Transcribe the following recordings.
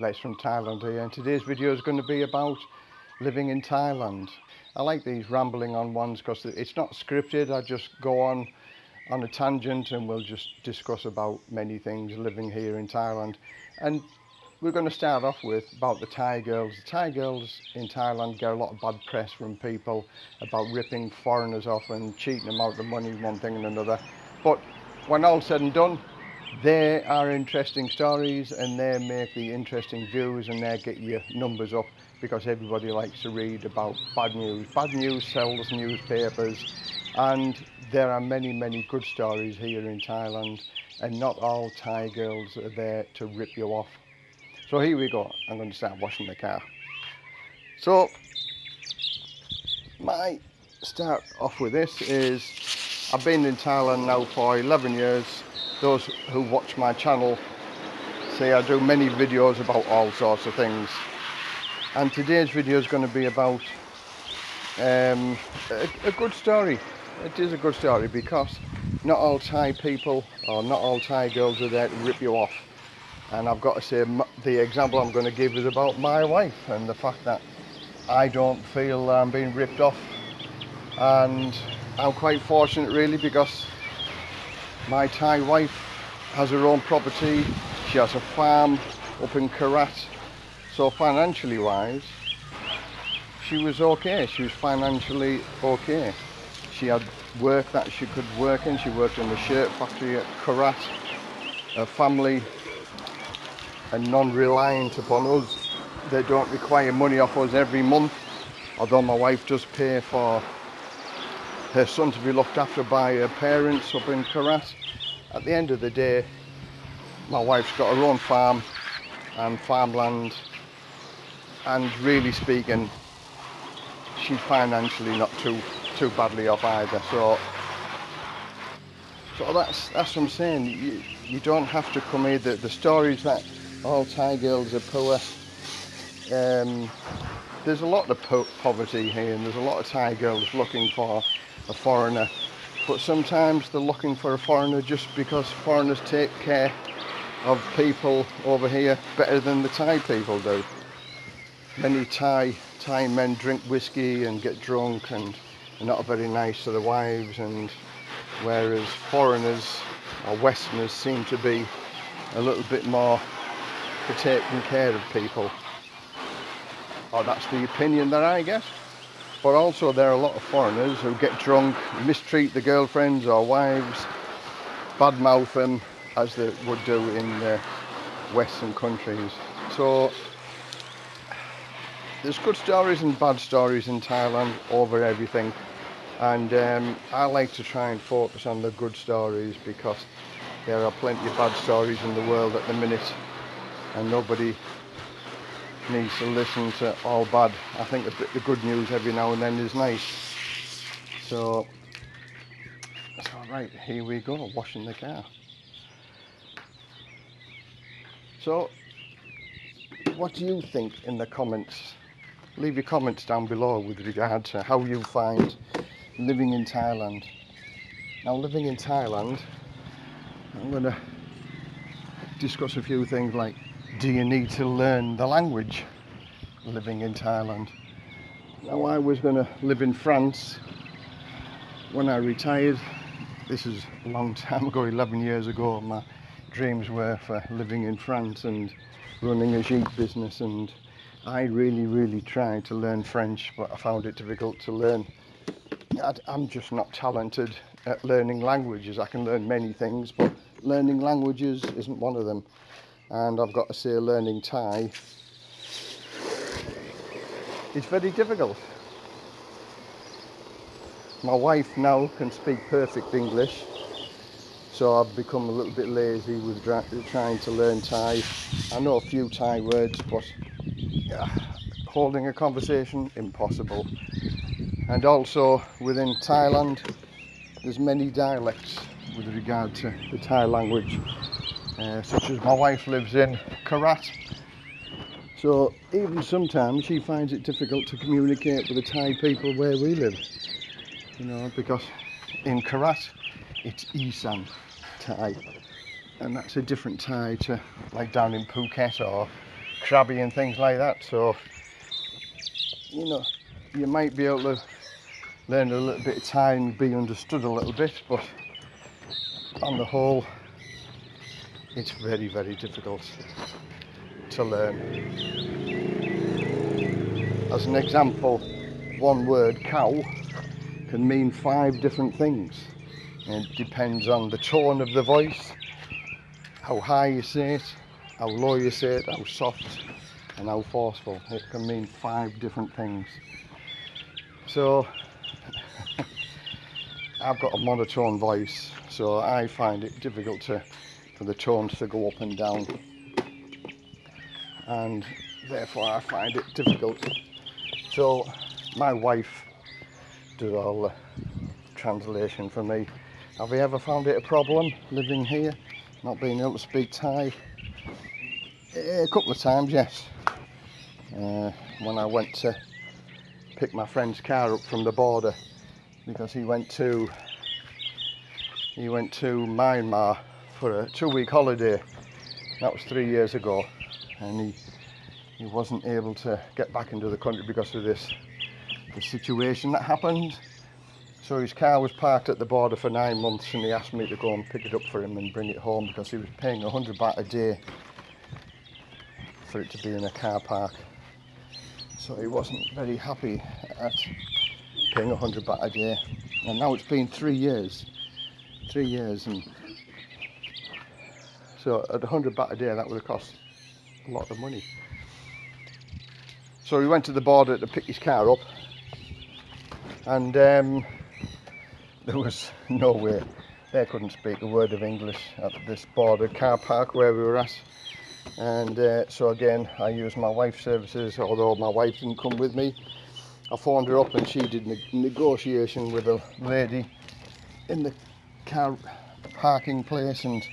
Les from Thailand here and today's video is going to be about living in Thailand. I like these rambling on ones because it's not scripted, I just go on on a tangent and we'll just discuss about many things living here in Thailand. And we're going to start off with about the Thai girls. The Thai girls in Thailand get a lot of bad press from people about ripping foreigners off and cheating them out of money, one thing and another. But when all said and done, they are interesting stories and they make the interesting views and they get your numbers up because everybody likes to read about bad news. Bad news sells newspapers and there are many, many good stories here in Thailand and not all Thai girls are there to rip you off. So here we go, I'm going to start washing the car. So, my start off with this is, I've been in Thailand now for 11 years those who watch my channel see I do many videos about all sorts of things. And today's video is going to be about um, a, a, good story. It is a good story because not all Thai people or not all Thai girls are there to rip you off. And I've got to say the example I'm going to give is about my wife and the fact that I don't feel I'm being ripped off. And I'm quite fortunate really because my Thai wife has her own property. She has a farm up in Korat. So financially wise, she was okay. She was financially okay. She had work that she could work in. She worked in the shirt factory at Korat. Her family are non-reliant upon us. They don't require money off us every month. Although my wife does pay for her son to be looked after by her parents up in Korat. At the end of the day, my wife's got her own farm and farmland and really speaking, she's financially not too too badly off either. So so that's that's what I'm saying. You, you don't have to come here. The, the stories that all Thai girls are poor. Um, there's a lot of po poverty here and there's a lot of Thai girls looking for a foreigner but sometimes they're looking for a foreigner just because foreigners take care of people over here better than the Thai people do. Many Thai Thai men drink whiskey and get drunk and are not very nice to their wives and whereas foreigners or Westerners seem to be a little bit more for taking care of people. Or that's the opinion that I get. But also there are a lot of foreigners who get drunk, mistreat the girlfriends or wives, badmouth them as they would do in the Western countries. So there's good stories and bad stories in Thailand over everything. And um, I like to try and focus on the good stories because there are plenty of bad stories in the world at the minute and nobody needs to listen to all bad. I think bit the good news every now and then is nice. So, so right, here we go, washing the car. So, what do you think in the comments? Leave your comments down below with regard to how you find living in Thailand. Now, living in Thailand, I'm going to discuss a few things like do you need to learn the language living in Thailand? Now I was going to live in France when I retired. This is a long time ago, 11 years ago. My dreams were for living in France and running a jeep business and I really, really tried to learn French, but I found it difficult to learn. I'm just not talented at learning languages. I can learn many things, but learning languages isn't one of them and I've got to say learning Thai is very difficult. My wife now can speak perfect English so I've become a little bit lazy with trying to learn Thai. I know a few Thai words but holding a conversation impossible and also within Thailand there's many dialects with regard to the Thai language uh, such as my wife lives in Korat. So even sometimes she finds it difficult to communicate with the Thai people where we live. You know, because in Korat it's Isan Thai and that's a different Thai to like down in Phuket or Krabi and things like that. So, you know, you might be able to learn a little bit of Thai and be understood a little bit, but on the whole, it's very, very difficult to learn. As an example, one word, cow, can mean five different things. It depends on the tone of the voice, how high you say it, how low you say it, how soft and how forceful. It can mean five different things. So I've got a monotone voice, so I find it difficult to for the tones to go up and down. And therefore I find it difficult. So my wife does all the translation for me. Have you ever found it a problem living here, not being able to speak Thai? A couple of times, yes. Uh, when I went to pick my friend's car up from the border because he went to he went to Myanmar for a two-week holiday. That was three years ago, and he he wasn't able to get back into the country because of this the situation that happened. So his car was parked at the border for nine months and he asked me to go and pick it up for him and bring it home because he was paying 100 baht a day for it to be in a car park. So he wasn't very happy at paying 100 baht a day. And now it's been three years. Three years and so at 100 baht a day that would have cost a lot of money. So we went to the border to pick his car up and um, there was no way they couldn't speak a word of English at this border car park where we were at and uh, so again I used my wife's services although my wife didn't come with me I phoned her up and she did ne negotiation with a lady in the car parking place and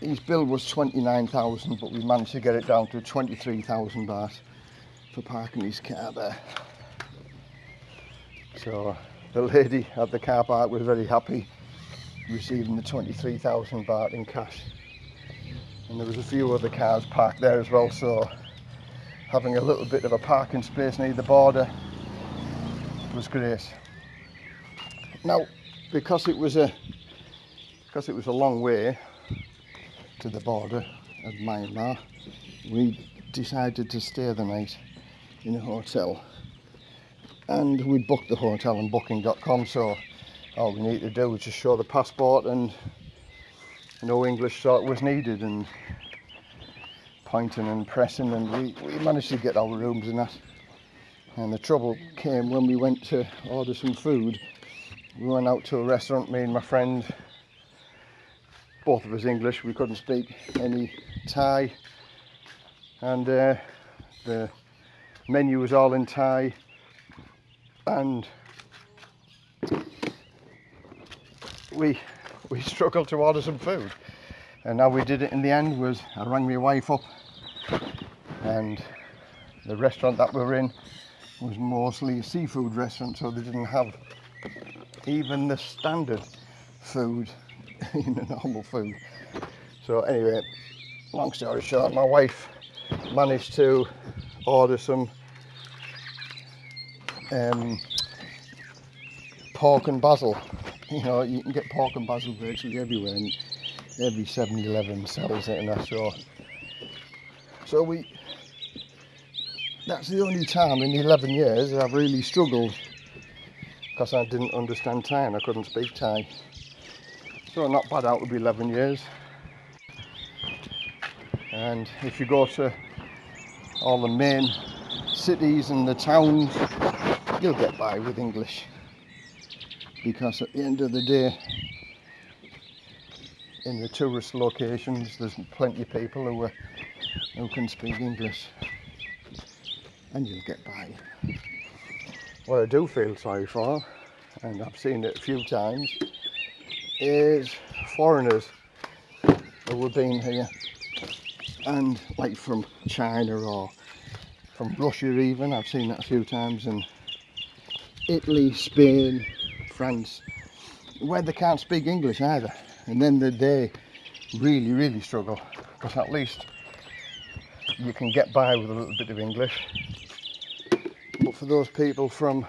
his bill was 29,000 but we managed to get it down to 23,000 baht for parking his car there. So the lady at the car park was very happy receiving the 23,000 baht in cash. And there was a few other cars parked there as well, so having a little bit of a parking space near the border was great. Now, because it was a because it was a long way to the border of Myanmar, we decided to stay the night in a hotel. And we booked the hotel on booking.com so all we need to do was just show the passport and no English sort was needed and pointing and pressing and we, we managed to get our rooms and that. And the trouble came when we went to order some food. We went out to a restaurant me and my friend both of us English we couldn't speak any Thai. And uh, the menu was all in Thai. And we we struggled to order some food. And now we did it in the end was I rang my wife up. And the restaurant that we were in was mostly a seafood restaurant so they didn't have even the standard food in a normal food so anyway long story short my wife managed to order some um, pork and basil. You know, you can get pork and basil virtually everywhere, and every 7-Eleven sells it, and that's so. So we. That's the only time in 11 years I've really struggled because I didn't understand Thai and I couldn't speak Thai. So not bad out of 11 years. And if you go to all the main cities and the towns, you'll get by with English. Because at the end of the day, in the tourist locations, there's plenty of people who, are, who can speak English. And you'll get by. What I do feel sorry for, and I've seen it a few times, is foreigners who have been here. And like from China or from Russia even. I've seen that a few times. And Italy, Spain, France where they can't speak English either. And then they really really struggle. Because at least you can get by with a little bit of English. But for those people from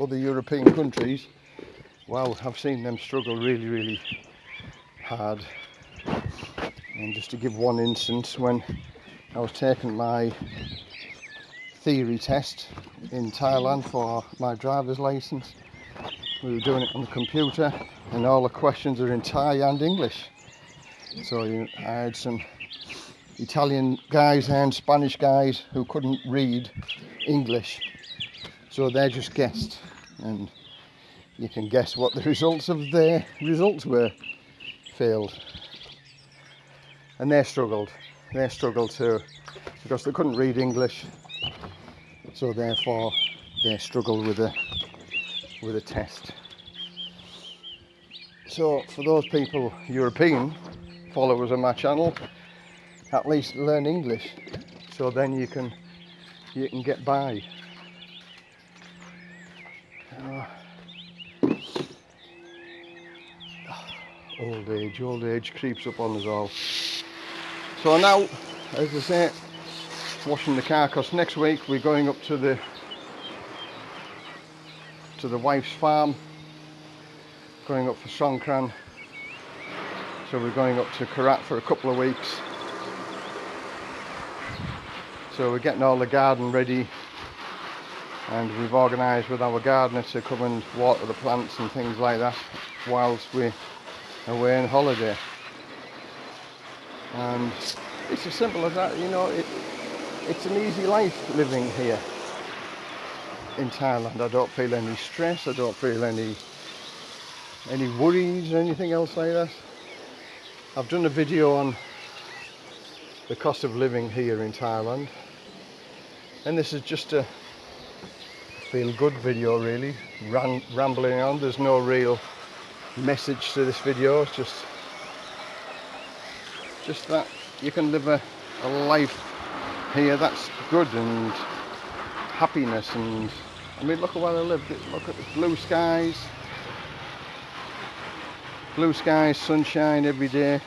other European countries, wow, I've seen them struggle really, really hard. And just to give one instance, when I was taking my theory test in Thailand for my driver's license, we were doing it on the computer, and all the questions are in Thai and English. So you, I had some Italian guys and Spanish guys who couldn't read English, so they just guessed, and you can guess what the results of their results were. Failed, and they struggled. They struggled too because they couldn't read English, so therefore they struggled with the with a test. So for those people, European followers of my channel, at least learn English. So then you can you can get by. Old age, old age creeps up on us all. So now, as I say, washing the car because next week we're going up to the to the wife's farm going up for Songkran so we're going up to Korat for a couple of weeks so we're getting all the garden ready and we've organised with our gardener to come and water the plants and things like that whilst we're away on holiday and it's as simple as that you know it, it's an easy life living here in Thailand. I don't feel any stress, I don't feel any any worries or anything else like that. I've done a video on the cost of living here in Thailand and this is just a feel good video really, Ram rambling on, there's no real message to this video, it's just just that you can live a, a life here that's good and happiness and I mean look at where I live look at the blue skies. Blue skies sunshine every day.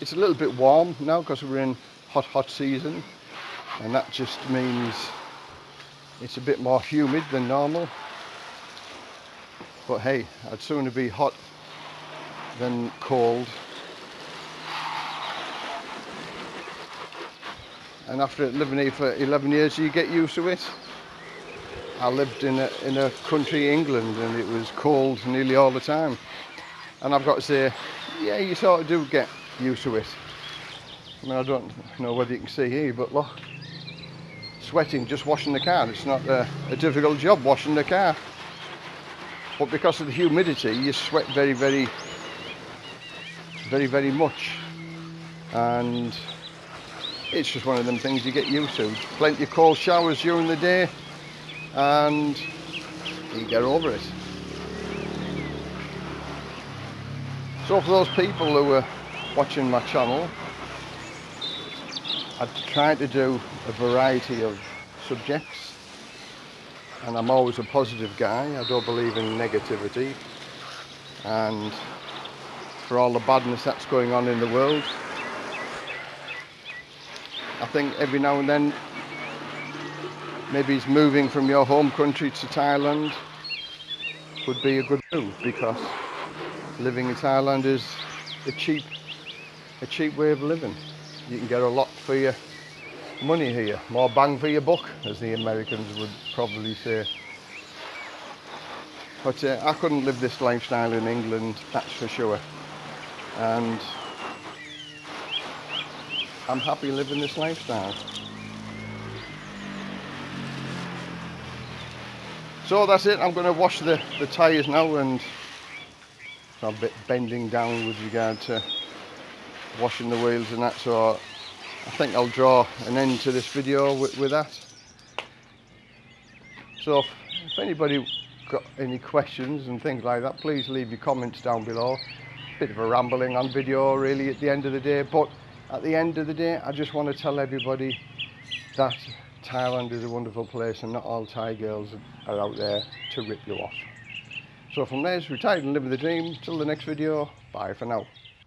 It's a little bit warm now because we're in hot hot season and that just means it's a bit more humid than normal but hey I'd sooner be hot than cold. And after living here for 11 years you get used to it. I lived in a, in a country England and it was cold nearly all the time. And I've got to say yeah you sort of do get used to it. I mean I don't know whether you can see here but look sweating just washing the car. It's not a, a difficult job washing the car but because of the humidity you sweat very very very very much and it's just one of them things you get used to. Plenty of cold showers during the day and you get over it. So for those people who are watching my channel, I try to do a variety of subjects and I'm always a positive guy. I don't believe in negativity and for all the badness that's going on in the world, I think every now and then maybe it's moving from your home country to Thailand would be a good move because living in Thailand is a cheap a cheap way of living. You can get a lot for your money here, more bang for your buck as the Americans would probably say. But uh, I couldn't live this lifestyle in England, that's for sure. And I'm happy living this lifestyle. So that's it, I'm going to wash the, the tyres now and I'm a bit bending down with regard to washing the wheels and that so I think I'll draw an end to this video with, with that. So if, if anybody got any questions and things like that please leave your comments down below. Bit of a rambling on video really at the end of the day but at the end of the day, I just want to tell everybody that Thailand is a wonderful place and not all Thai girls are out there to rip you off. So from there's retired and living the dream. Till the next video, bye for now.